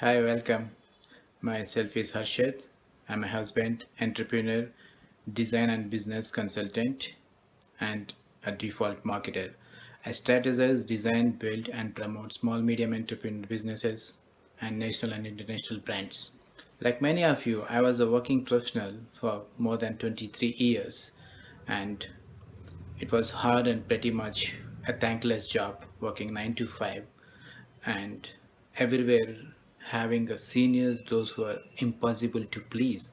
Hi, welcome. Myself is Harshad. I'm a husband, entrepreneur, design and business consultant, and a default marketer. I strategize, design, build, and promote small, medium entrepreneur businesses and national and international brands. Like many of you, I was a working professional for more than 23 years, and it was hard and pretty much a thankless job working 9 to 5 and everywhere having a seniors those who are impossible to please.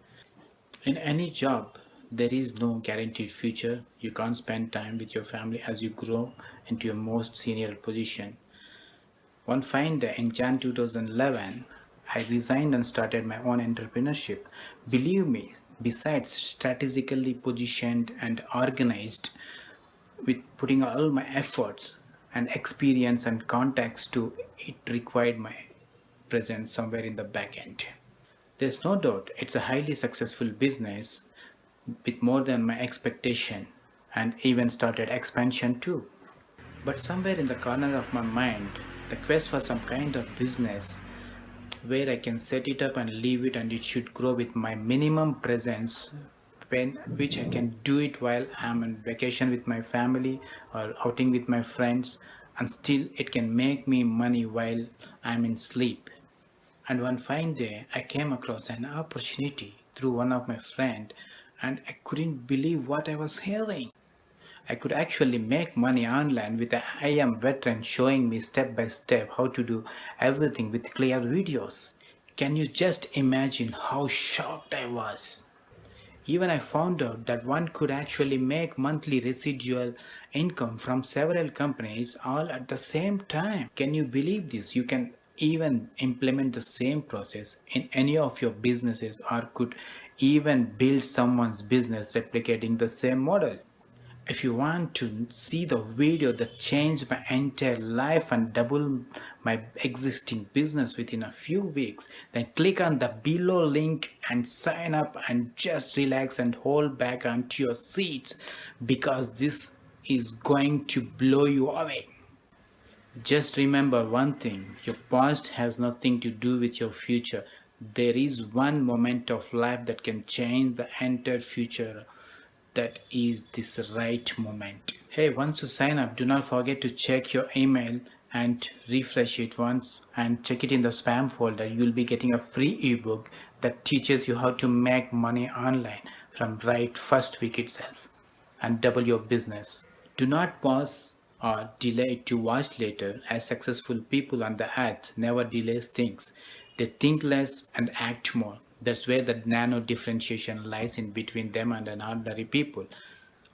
In any job there is no guaranteed future. You can't spend time with your family as you grow into your most senior position. One fine day in jan 2011 i resigned and started my own entrepreneurship. Believe me besides strategically positioned and organized with putting all my efforts and experience and contacts to it required my presence somewhere in the back end. There's no doubt it's a highly successful business with more than my expectation and even started expansion too. But somewhere in the corner of my mind, the quest for some kind of business where I can set it up and leave it and it should grow with my minimum presence when which I can do it while I'm on vacation with my family or outing with my friends and still it can make me money while I'm in sleep. And one fine day I came across an opportunity through one of my friend and I couldn't believe what I was hearing. I could actually make money online with an IM veteran showing me step by step how to do everything with clear videos. Can you just imagine how shocked I was? Even I found out that one could actually make monthly residual income from several companies all at the same time. Can you believe this? You can even implement the same process in any of your businesses or could even build someone's business replicating the same model. If you want to see the video that changed my entire life and double my existing business within a few weeks, then click on the below link and sign up and just relax and hold back onto your seats because this is going to blow you away. Just remember one thing, your past has nothing to do with your future. There is one moment of life that can change the entire future. That is this right moment. Hey, once you sign up, do not forget to check your email and refresh it once and check it in the spam folder. You'll be getting a free ebook that teaches you how to make money online from right first week itself and double your business. Do not pause or delay to watch later as successful people on the earth never delays things. They think less and act more. That's where the nano differentiation lies in between them and an ordinary people.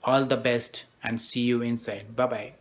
All the best and see you inside. Bye bye.